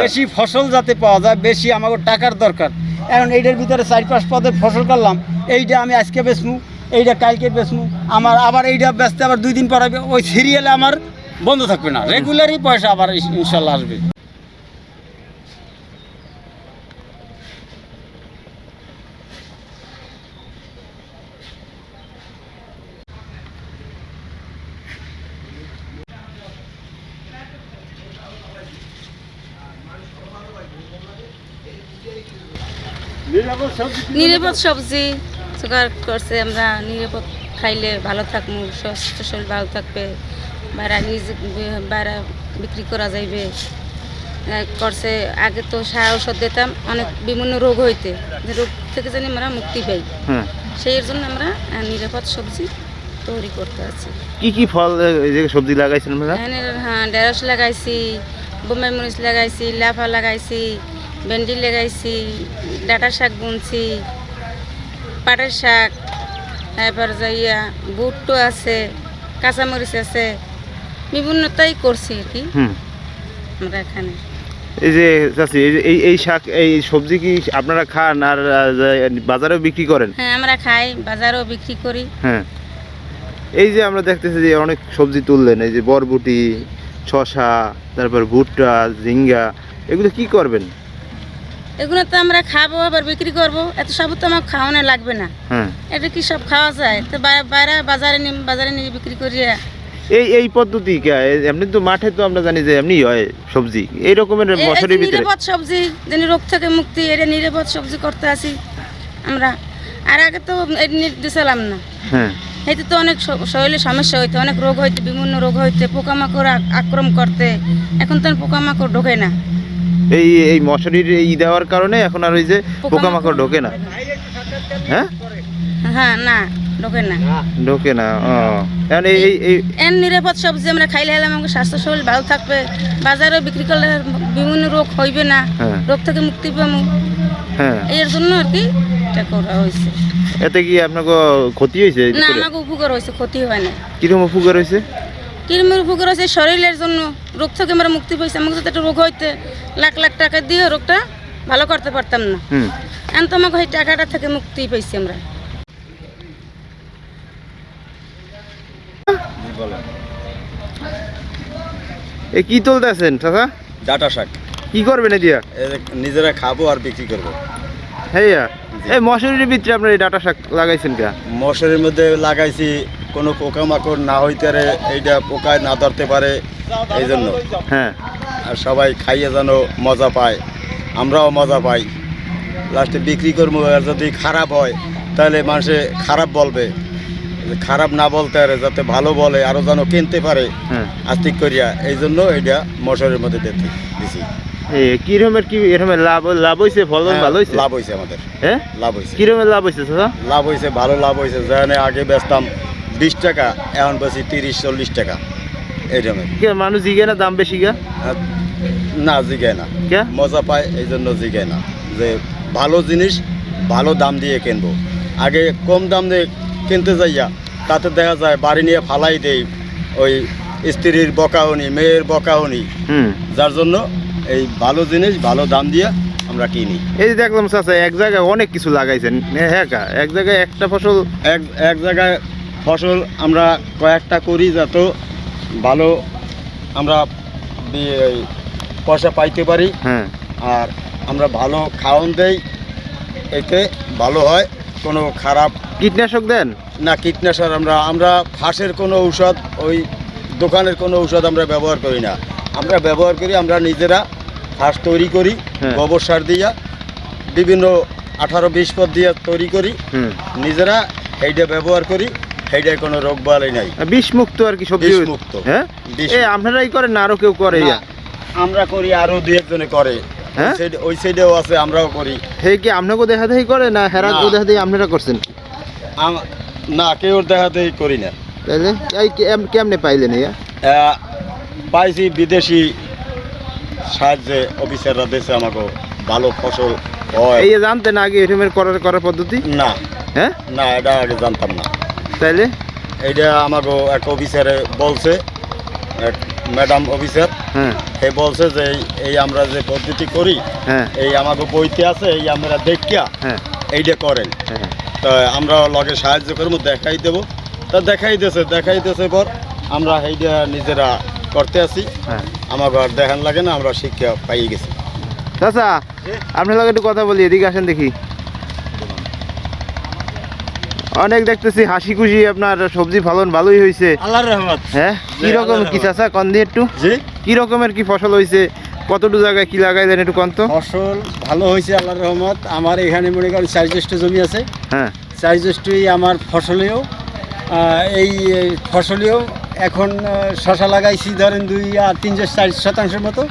বেশি ফসল যাতে পাওয়া যায়, বেশি আমাকে টাকার দরকার। এখন এইটার ভিতরে চার পাঁচ পদে ফসল করলাম, এইটা আমি আজকে বেচমু, এইটা কালকে বেচমু, আমার আবার এইটা বেচতে আবার দুই দিন পর ওই সিরিয়ালে আমার বন্ধ থাকবে না। রেগুলারই পয়সা আবার ইনশাল্লাহ আসবে। নিরাপদ সবজি জোগাড় করছে আমরা নিরাপদ খাইলে ভালো থাকব স্বাস্থ্য শরীর ভালো থাকবে বাইরে নিজে বাইরে বিক্রি করা যাইবে। করছে আগে তো সার ঔষধ দিতাম অনেক বিভিন্ন রোগ হইতে রোগ থেকে জানি আমরা মুক্তি পাই। সেই জন্য আমরা নিরাপদ সবজি তৈরি করতে আছি। কি কি ফল সবজি লাগাইছেন হ্যাঁ ঢেঁড়স লাগাইছি বোম্বাই মরিচ লাগাইছি লাফা লাগাইছি ভেন্ডি লাগাইছি ডাটা শাক বুনছি পাটের শাক তারপর যাইয়া বুটটো আছে কাঁচামরিচ আছে বিভিন্নতাই করছি আর কি। আমরা এখানে। এই যে এই এই এই শাক এই সবজি কি আপনারা খান আর বাজারেও বিক্রি করেন? হ্যাঁ আমরা খাই বাজারেও বিক্রি করি। হ্যাঁ। এই যে আমরা দেখতেছি যে অনেক সবজি তুললেন এই যে বরবটি শশা তারপর ভুট্টা ঝিঙ্গা এগুলো কি করবেন? এগুলো তো আমরা খাব আবার বিক্রি করব। এত সব তো আমার খাওয়ানো লাগবে না। এটা কি সব খাওয়া যায়? তো বাইরে বাজারে নিয়ে বাজারে নিয়ে বিক্রি করিয়ে এই এই পদ্ধতি এমনি তো মাঠে তো আমরা জানি যে এমনি হয় সবজি। এই রকমের বছরের ভিতরে। নিরাপদ সবজি যেন রোগ থেকে মুক্তি এটা নিরাপদ সবজি করতে আসি আমরা। আর আগে তো দিছিলাম না। হ্যাঁ এতে তো অনেক শরীরে সমস্যা হইতে অনেক রোগ হইতে বিভিন্ন রোগ হইতে পোকামাকড় আক- আক্রমণ করতে। এখন তো পোকামাকড় ঢোকে না। এই এই মশারির ই দেওয়ার কারণে এখন আর ওই যে পোকামাকড় ঢোকে না। হ্যাঁ? হ্যাঁ না ঢোকে না। ঢোকে না ও। এখন এই এই- এন নিরাপদ সবজি আমরা খাইলে হলে আমাকে স্বাস্থ্য শরীর ভালো থাকবে। বাজারে বিক্রি করলে বিভিন্ন রোগ হইবে না। হ্যাঁ। রোগ থেকে মুক্তি পাবো। হ্যাঁ। এর জন্য আর কি এটা করা হয়েছে। এতে কি আপনাকে ক্ষতি হয়েছে না আমাকে উপকার হয়েছে ক্ষতি হয় না। কীরকম উপকার হয়েছে? কিরমের উপকার হয়েছে শরীরের জন্য রোগ থেকে আমরা মুক্তি পাইছি। আমাকে যদি একটা রোগ হইতে লাখ লাখ টাকা দিয়ে রোগটা ভালো করতে পারতাম না। এখন তো আমাকে ওই টাকাটা থেকে মুক্তি পাইছি আমরা। এই কি তুলতেছেন চাচা? ডাটা শাক। কি করবেন এদিয়া? এ নিজেরা খাব আর বিক্রি করব। হ্যাঁ এই মশারির ভিতরে আপনার এই ডাটা শাক লাগাইছেন কে? মশারির মধ্যে লাগাইছি কোনো পোকামাকড় না হইতে পারে এইটা পোকায় না ধরতে পারে এই জন্য হ্যাঁ। আর সবাই খাইয়ে যেন মজা পায়। আমরাও মজা পাই। লাস্টে বিক্রি করব আর যদি খারাপ হয় তাহলে মানুষে খারাপ বলবে। খারাপ না বলতে পারে যাতে ভালো বলে আরও যেন কিনতে পারে। হ্যাঁ। আস্তিক করিয়া এই জন্য এইটা মশারির মধ্যে দিতে দিছি। কি লাভ লাভ হয়েছে ফলন ভালো হয়েছে লাভ আমাদের। হ্যাঁ? লাভ হয়েছে কি রকমের লাভ হয়েছে লাভ হয়েছে ভালো লাভ হয়েছে যেখানে আগে বেচতাম বিশ টাকা এখন বেশি তিরিশ চল্লিশ টাকা এইরকমের কে মানুষ জিগে না দাম বেশি গা? না জিগায় না। কে? মজা পায় এই জন্য জিগায় না। যে ভালো জিনিস ভালো দাম দিয়ে কিনবো। আগে কম দাম দিয়ে কিনতে যাইয়া তাতে দেখা যায় বাড়ি নিয়ে ফালাই দেই ওই স্ত্রীর বকাহনি মেয়ের বকাহনি যার জন্য এই ভালো জিনিস ভালো দাম দিয়ে আমরা কিনি। এই যে দেখলাম চাচা এক জায়গায় অনেক কিছু লাগাইছেন। হ্যাঁ এক জায়গায় একটা ফসল এক এক জায়গায় ফসল আমরা কয়েকটা করি যত ভালো আমরা পয়সা পাইতে পারি। হ্যাঁ। আর আমরা ভালো খাওয়ান দেই এতে ভালো হয় কোনো খারাপ কীটনাশক দেন? না কীটনাশক আমরা আমরা ফাঁসের কোনো ঔষধ ওই দোকানের কোনো ঔষধ আমরা ব্যবহার করি না। আমরা ব্যবহার করি আমরা নিজেরা ফাঁস তৈরি করি হ্যাঁ। গোবর সার দিয়া বিভিন্ন আঠারো বিশ পদ দিয়ে তৈরি করি। নিজেরা এইটা ব্যবহার করি। সেইটায় কোনো রোগ বালাই নাই। বিষ মুক্ত আর কি সবজি বিষমুক্ত। হ্যাঁ? আপনারাই করেন না আরও কেউ করে? আমরা করি আরও দু একজনে করে। হ্যাঁ? ওই সাইডেও আছে আমরাও করি। হে কি আপনাকে দেখা দেখি করে না দেখা দেখি আপনারা করছেন? না কেউ দেখাতেই করি না। এই কেমনে পাইলেন ইয়া? পাইছি বিদেশি সাহায্যে অফিসাররা দেশে আমাকে ভালো ফসল হয়। এই জানতেন আগে করার করার পদ্ধতি? না। হ্যাঁ? না এটা আগে জানতাম না। তাইলে? এইটা আমাকে এক অফিসারে বলছে এক ম্যাডাম অফিসার হ্যাঁ। সে বলছে যে এই- আমরা যে পদ্ধতি করি হ্যাঁ। এই আমাকে বইতে আছে এই আমরা দেখিয়া হ্যাঁ। এইটা করেন। হ্যাঁ। তা আমরা লগে সাহায্য করব দেখাই দেবো। তা দেখাই দিয়েছে দেখাই দিয়েছে পর আমরা এইটা নিজেরা করতে আছি। হ্যাঁ। আমাকে আর দেখান লাগে না আমরা শিক্ষা পাইয়ে গেছি। চাচা আপনার লগে একটু কথা বলি এদিকে আসেন দেখি। অনেক দেখতেছি হাসি খুশি আপনার সবজি ফলন ভালোই হয়েছে আল্লাহর রহমত। হ্যাঁ? কি রকম কি। চাচা কন দিয়ে একটু? কি রকমের কি ফসল হয়েছে কতটুকু জায়গায় কি লাগাইলেন একটু কন তো? ফসল ভালো হয়েছে আল্লাহর রহমত। আমার এখানে মনে করেন চার জ্যেষ্ঠ জমি আছে। হ্যাঁ। চার জ্যেষ্ঠই আমার ফসলেও এই এই ফসলেও এখন শশা লাগাইছি ধরেন দুই আর তিন চার শতাংশের মতো।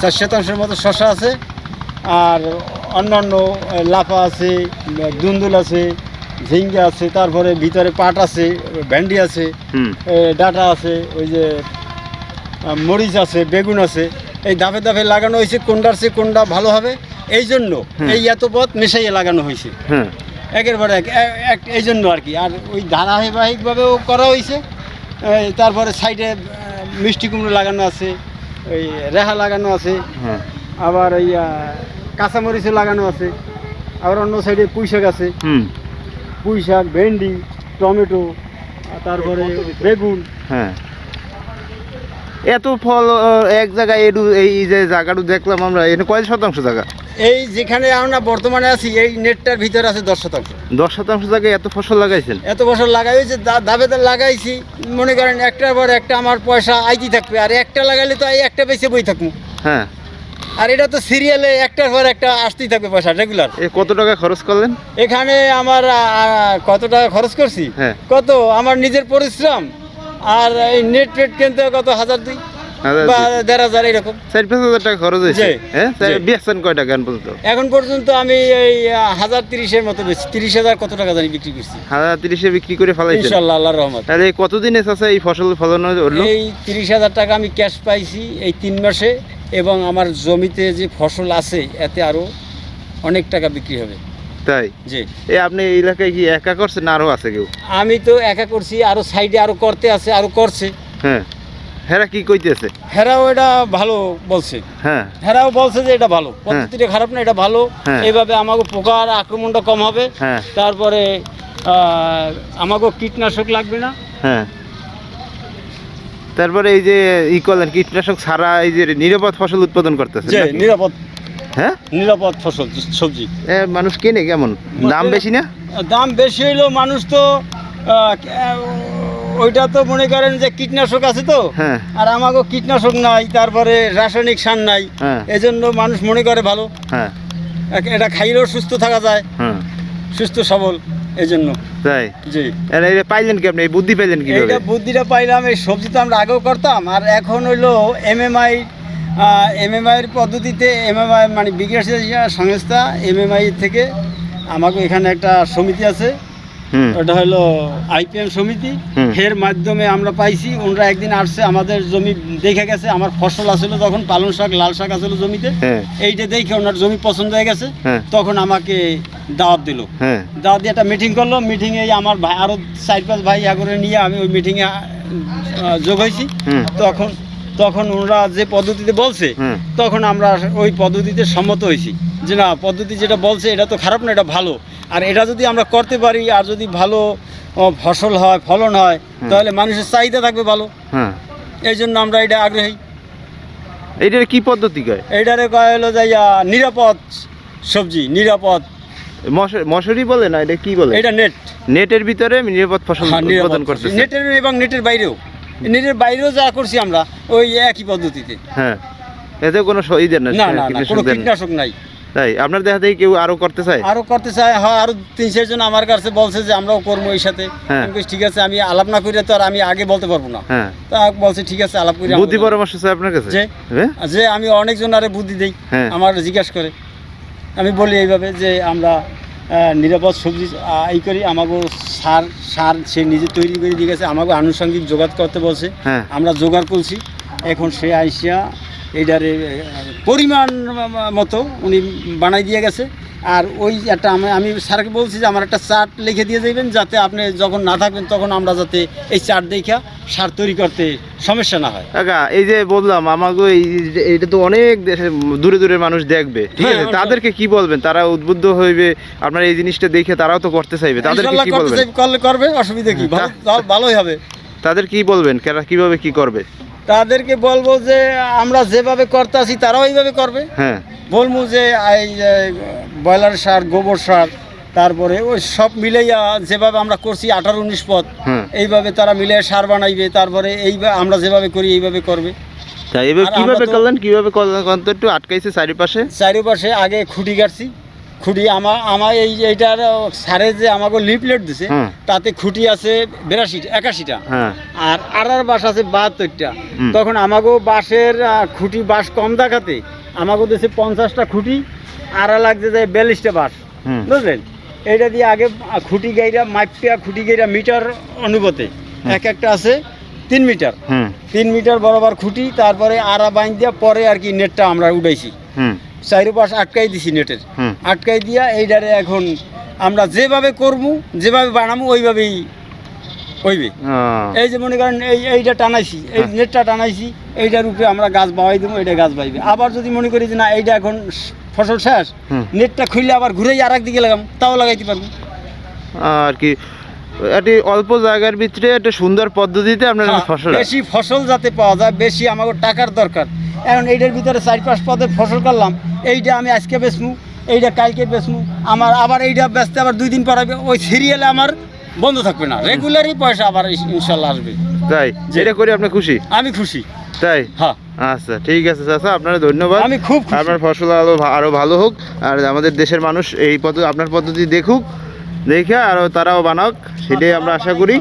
চার শতাংশের মতো শশা আছে। আর অন্যান্য লাফা আছে দুন্দুল আছে। ঝিঙ্গা আছে তারপরে ভিতরে পাট আছে ভেন্ডি আছে ডাটা আছে ওই যে মরিচ আছে বেগুন আছে এই দাফে দাফে লাগানো হয়েছে কোনটার চেয়ে কোনটা ভালো হবে এই জন্য এই এত পথ মেশাইয়ে লাগানো হয়েছে। হ্যাঁ একের পর এক এই জন্য আর কি। আর ওই ধারাবাহিকভাবেও করা হয়েছে তারপরে সাইডে মিষ্টি কুমড়ো লাগানো আছে ওই রেহা লাগানো আছে হ্যাঁ। আবার ওই কাঁচামরিচও লাগানো আছে আবার অন্য সাইডে পুঁই শাক আছে পুঁই শাক ভেন্ডি টমেটো তারপরে বেগুন। হ্যাঁ। এত ফল এক জায়গায় এডু এই যে জায়গাটু দেখলাম আমরা এখানে কয় শতাংশ জায়গা? এই যেখানে আমরা বর্তমানে আছি এই নেটটার ভিতরে আছে দশ শতাংশ। দশ শতাংশ জায়গায় এত ফসল লাগাইছেন? এত বছর লাগাই হয়েছে দাবেদার লাগাইছি। মনে করেন একটার পর একটা আমার পয়সা আইতি থাকবে আর একটা লাগাইলে তো এই একটা বেঁচে বই থাকব। হ্যাঁ। আর এটা তো সিরিয়ালে একটার পর একটা আসতেই থাকবে পয়সা রেগুলার এ কত টাকা খরচ করলেন? এখানে আমার কত টাকা খরচ করছি? হ্যাঁ। কত? আমার নিজের পরিশ্রম। আর এই নেট টেট কিনতে কত? হাজার দুই হ্যাঁ? এখন পর্যন্ত? আমি এই হাজার তিরিশের মতো বেশি তিরিশ হাজার কত টাকা জানি বিক্রি করছি। হাজার তিরিশে বিক্রি করে ইনশাল্লাহ রহমত। তাহলে এই কতদিনে চাষা এই ফসল ফলন হলো? এই তিরিশ হাজার টাকা আমি ক্যাশ পাইছি এই তিন মাসে। এবং আমার জমিতে যে ফসল আছে এতে আরও অনেক টাকা বিক্রি হবে। তাই? জি। এই আপনি এই এলাকায় কি একা করছেন আরও আছে কেউ? আমি তো একা করছি আরও সাইডে আরও করতে আছে আরও করছে। হ্যাঁ। হেরা কি কইতেছে? হেরাও এটা ভালো বলছে। হ্যাঁ। হেরাও বলছে যে এটা ভালো। পদ্ধতিটা খারাপ না এটা ভালো। হ্যাঁ। এইভাবে আমাকে পোকার আক্রমণটা কম হবে। হ্যাঁ। তারপরে আহ, আমাকেও কীটনাশক লাগবে না। হ্যাঁ। তারপরে এই যে ই করলেন কীটনাশক ছাড়া এই যে নিরাপদ ফসল উৎপাদন করতেছে নিরাপদ। হ্যাঁ? নিরাপদ ফসল সবজি। মানুষ কেনে কেমন? দাম বেশি না? দাম বেশি হইলেও মানুষ তো ওইটা তো মনে করেন যে কীটনাশক আছে তো। হ্যাঁ। আর আমাকেও কীটনাশক নাই তারপরে রাসায়নিক সার নাই। হ্যাঁ। এজন্য মানুষ মনে করে ভালো। হ্যাঁ। এটা খাইলেও সুস্থ থাকা যায়। সুস্থ সবল। তাই? জি। এই পাইলেন কি আপনি? এই বুদ্ধি পাইলেন কীভাবে? এইটা বুদ্ধিটা পাইলাম এই সবজি তো আমরা আগেও করতাম আর এখন হইল এমএমআই এমএমআইয়ের পদ্ধতিতে এমএমআই মানে বিকাশ সংস্থা এমএমআই থেকে আমাকে এখানে একটা সমিতি আছে। ওটা হলো আইপিএম সমিতি। এর মাধ্যমে আমরা পাইছি ওনারা একদিন আসছে আমাদের জমি দেখে গেছে আমার ফসল আসলে তখন পালং শাক লাল শাক আসলে জমিতে। হ্যাঁ। এইটা দেখে ওনার জমি পছন্দ হয়ে গেছে। হ্যাঁ। তখন আমাকে দাওয়াত দিল। হ্যাঁ। দাওয়াত দিয়ে একটা মিটিং করল। মিটিংয়ে আমার ভাই আরও চার পাঁচ ভাই করে নিয়ে আমি ওই মিটিংয়ে যোগ হয়েছি। তখন তখন ওনারা যে পদ্ধতিতে বলছে তখন আমরা ওই পদ্ধতিতে সম্মত হয়েছি। যে না পদ্ধতি যেটা বলছে এটা তো খারাপ না এটা ভালো। আর এটা যদি আমরা করতে পারি আর যদি ভালো ফসল হয় ফলন হয় তাহলে মানুষের চাহিদা থাকবে ভালো। হ্যাঁ। এই জন্য আমরা এটা আগ্রহী। এইটার কি পদ্ধতি কয়? এইটারে কয় হলো যাইয়া নিরাপদ সবজি নিরাপদ মশুরি বলে না এটা কি বলে? এটা নেট নেটের ভিতরে নিরাপদ ফসল হ্যাঁ, উৎপাদন। করতেছে। নেটের এবং নেটের বাইরেও। নেটের বাইরেও যা করছি আমরা ওই একই পদ্ধতিতে। হ্যাঁ। এতে কোনো দেন না কীটনাশক কোনো কীটনাশক নাই। তাই আপনার দেখা দেখি কেউ আরও করতে চায়? আরও করতে চায় হ্যাঁ আরও তিন চারজন আমার কাছে বলছে যে আমরাও করব এই সাথে। হ্যাঁ। ঠিক আছে আমি আলাপ না করে তো আর আমি আগে বলতে পারব না। হ্যাঁ। তা বলছে ঠিক আছে আলাপ করে বুদ্ধি পরামর্শ চাই আপনার কাছে? যে? আমি অনেকজন আরে বুদ্ধি দেই। আমার জিজ্ঞাসা করে। আমি বলি এইভাবে যে আমরা নিরাপদ সবজি এই করি আমাকে সার সার সে নিজে তৈরি করে দিয়ে গেছে আমাকে আনুষঙ্গিক জোগাড় করতে বলছে। হ্যাঁ। আমরা জোগাড় করছি। এখন সে আইসিয়া এইটারে পরিমাণ মতো উনি বানাই দিয়ে গেছে। আর ওই একটা আমি আমি স্যারকে বলছি যে আমার একটা চার্ট লিখে দিয়ে যাবেন যাতে আপনি যখন না থাকবেন তখন আমরা যাতে এই চার্ট দেখা সার তৈরি করতে সমস্যা না হয়। কাকা এই যে বললাম আমাকে এটা তো অনেক দেশে দূরে দূরে মানুষ দেখবে ঠিক হ্যাঁ, আছে তাদেরকে কি বলবেন? তারা উদ্বুদ্ধ হইবে আপনার এই জিনিসটা দেখে তারাও তো করতে চাইবে। তাদেরকে কি বলবেন? করলে করবে অসুবিধা কি? ভালোই হবে। তাদের কি বলবেন? কেরা কীভাবে কি করবে? তাদেরকে বলব যে আমরা যেভাবে করতে আছি তারাও এইভাবে করবে। হ্যাঁ। বলব যে এই যে ব্রয়লার সার গোবর সার তারপরে ওই সব মিলাইয়া যেভাবে আমরা করছি আঠারো উনিশ পথ এইভাবে তারা মিলে সার বানাইবে তারপরে এইভাবে আমরা যেভাবে করি এইভাবে করবে। কীভাবে করলেন? কীভাবে একটু আটকাইছে চারিপাশে। চারিপাশে আগে খুঁটি গাড়ছি খুঁটি আমার আমার এই এইটার সারে যে আমাকে লিফলেট দিছে তাতে খুঁটি আছে বিরাশি একাশিটা। হ্যাঁ। আর আড়ার বাস আছে বাহাত্তরটা। তখন আমাকেও বাঁশের খুঁটি বাঁশ কম দেখাতে আমাকেও দিচ্ছে পঞ্চাশটা খুঁটি আড়া লাগছে যে বিয়াল্লিশটা হুম। বুঝলেন? এইটা দিয়ে আগে খুঁটি গাইরা মাইপিয়া খুঁটি গাইরা মিটার অনুপাতে। এক একটা আছে তিন মিটার। তিন মিটার বরাবর খুঁটি তারপরে আড়া বাইন দিয়া পরে আর কি নেটটা আমরা উঠাইছি। চারিপাশ আটকাই দিছি নেটের। আটকাই দিয়া এইটারে এখন আমরা যেভাবে করব যেভাবে বানাবো ওইভাবেই হইবে। এই যে মনে করেন এই এইটা টানাইছি এই হ্যাঁ। নেটটা টানাইছি এইটার উপরে আমরা গাছ বাওয়াই দেবো এইটা গাছ বাইবে আবার যদি মনে করি যে না এইটা এখন ফসল শেষ। নেটটা খুললে আবার ঘুরেই আর দিকে লাগাম তাও লাগাইতে পারব। আর কি একটি অল্প জায়গার ভিতরে একটা সুন্দর পদ্ধতিতে আপনার হ্যাঁ, ফসল বেশি ফসল যাতে পাওয়া যায় বেশি আমাকে টাকার দরকার। এখন এইটার ভিতরে চার পাঁচ পদের ফসল করলাম এইটা আমি আজকে বেচমু এইটা কালকে বেচমু আমার আবার এইটা বেচতে আবার দুই দিন পর ওই সিরিয়ালে আমার বন্ধ থাকবে না। রেগুলারই পয়সা আবার ইনশাল্লাহ আসবে। তাই যেটা এটা করে আপনি খুশি? আমি খুশি। তাই? হ্যাঁ। আচ্ছা ঠিক আছে চাচা আপনার ধন্যবাদ। আমি খুব আপনার ফসল আরও ভা- আরও ভালো হোক আর আমাদের দেশের মানুষ এই পদ্ধতি আপনার পদ্ধতি দেখুক দেখে আরও তারাও বানাক সেটাই আমরা আশা করি।